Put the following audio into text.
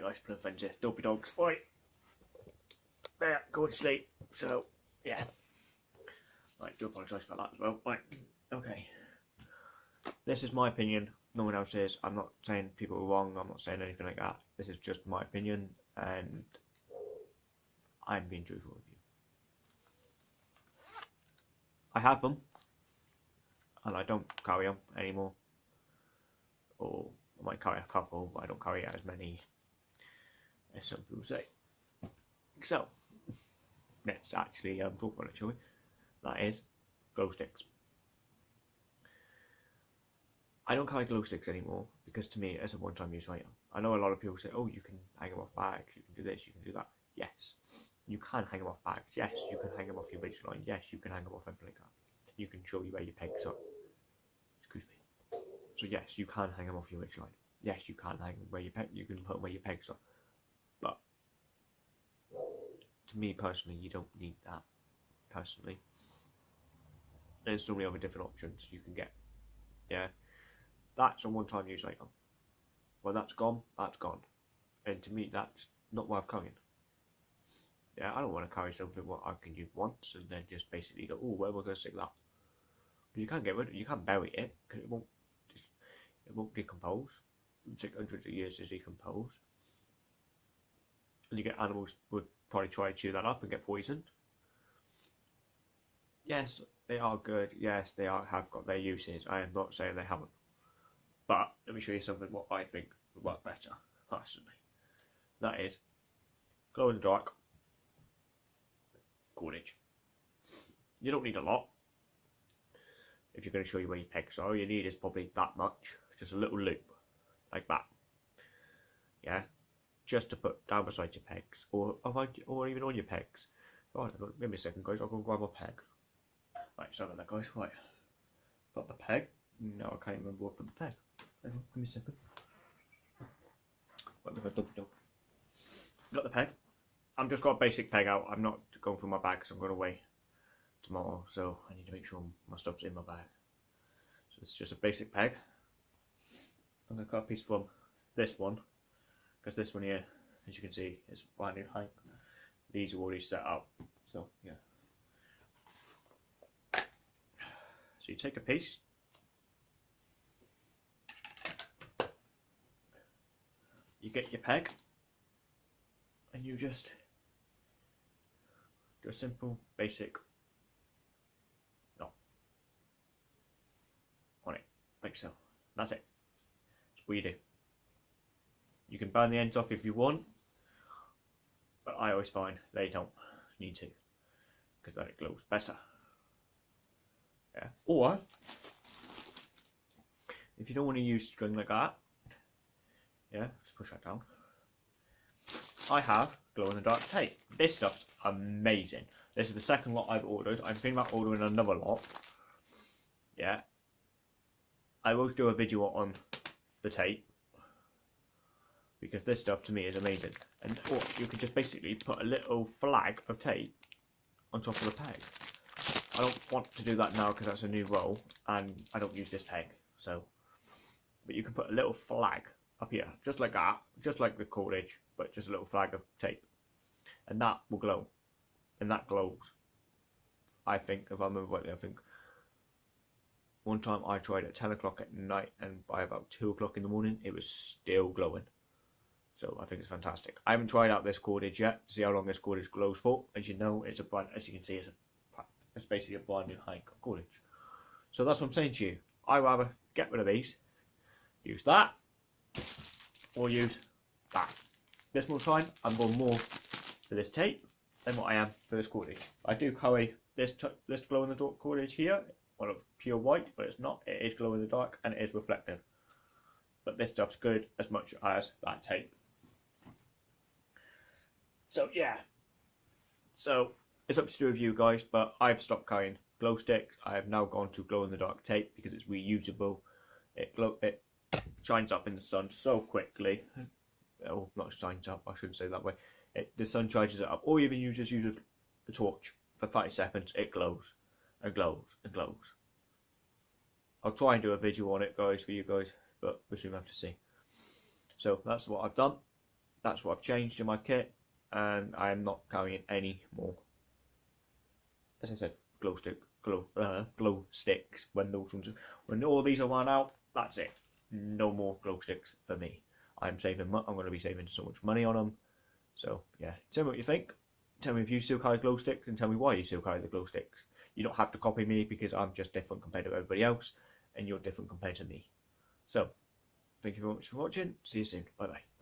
Right guys, friends here. Dopey dogs. Right. There, go to sleep. So, yeah. Right, do apologise about that as well. Right, okay. This is my opinion. No one else is. I'm not saying people are wrong. I'm not saying anything like that. This is just my opinion, and I'm being truthful with you. I have them, and I don't carry them anymore. Or I might carry a couple, but I don't carry as many as some people say. So, let's actually um, talk about it, shall we? That is glow sticks. I don't carry glow sticks anymore because to me it's a one-time use item. I know a lot of people say, "Oh, you can hang them off bags, you can do this, you can do that." Yes, you can hang them off bags. Yes, you can hang them off your ridge line. Yes, you can hang them off everything like that. You can show you where your pegs are. Excuse me. So yes, you can hang them off your ridge line. Yes, you can hang them where your peg. You can put them where your pegs are. But to me personally, you don't need that. Personally, there's so many other different options you can get. Yeah, that's a one-time use item. When that's gone, that's gone. And to me, that's not worth carrying. Yeah, I don't want to carry something what I can use once and then just basically go, oh, where am I going to stick that? You can't get rid of it, you can't bury it because it won't, it won't decompose. It would take hundreds of years to decompose. And you get animals would probably try to chew that up and get poisoned. Yes, they are good. Yes, they are have got their uses. I am not saying they haven't. But let me show you something what I think would work better, personally. That is glow in the dark cordage. You don't need a lot. If you're going to show you where your pegs are, all you need is probably that much. Just a little loop, like that. Yeah, just to put down beside your pegs, or or even on your pegs. Oh, right, give me a second, guys. I'll go grab a peg. Right, sorry about that, guys. Right, got the peg. No, I can't remember what put the peg. Give me a second. What I double dog? Got the peg. I'm just got a basic peg out. I'm not going through my bag because I'm going away tomorrow, so I need to make sure my stuff's in my bag. So it's just a basic peg. I'm going to cut a piece from this one because this one here, as you can see, is brand new height. These are already set up, so yeah. So you take a piece. You get your peg and you just do a simple basic knot on it like so that's it that's what you do you can burn the ends off if you want but I always find they don't need to because then it glows better yeah or if you don't want to use string like that yeah just push that down I have glow in the dark tape. This stuff's amazing. This is the second lot I've ordered. I'm thinking about ordering another lot. Yeah. I will do a video on the tape. Because this stuff to me is amazing. And or you could just basically put a little flag of tape on top of the peg. I don't want to do that now because that's a new roll and I don't use this peg. So, but you can put a little flag up here, just like that, just like the cordage, but just a little flag of tape. And that will glow. And that glows. I think, if I remember rightly, I think one time I tried at 10 o'clock at night and by about 2 o'clock in the morning it was still glowing. So I think it's fantastic. I haven't tried out this cordage yet to see how long this cordage glows for. As you know, it's a brand, as you can see, it's, a, it's basically a brand new high cordage. So that's what I'm saying to you. I rather get rid of these, use that, or use that. This more time, I'm going more for this tape than what I am for this cordage. I do carry this this glow in the dark cordage here, well it's pure white, but it's not. It is glow in the dark and it is reflective. But this stuff's good as much as that tape. So yeah. So it's up to do with you guys, but I've stopped carrying glow sticks. I have now gone to glow in the dark tape because it's reusable. It glow it shines up in the sun so quickly. Mm-hmm. Oh, not shines up. I shouldn't say that way. It, the sun charges it up. Or even you just use a, a torch for 30 seconds. It glows and glows and glows. I'll try and do a video on it, guys, for you guys, but we'll soon have to see. So that's what I've done. that's what I've changed in my kit, and I am not carrying any more. As I said, glow stick, glow, uh, glow sticks. When those ones, when all these are run out, that's it. No more glow sticks for me. I'm saving. I'm going to be saving so much money on them. So yeah, tell me what you think. Tell me if you still carry glow sticks, and tell me why you still carry the glow sticks. You don't have to copy me because I'm just different compared to everybody else, and you're different compared to me. So, thank you very much for watching. See you soon. Bye bye.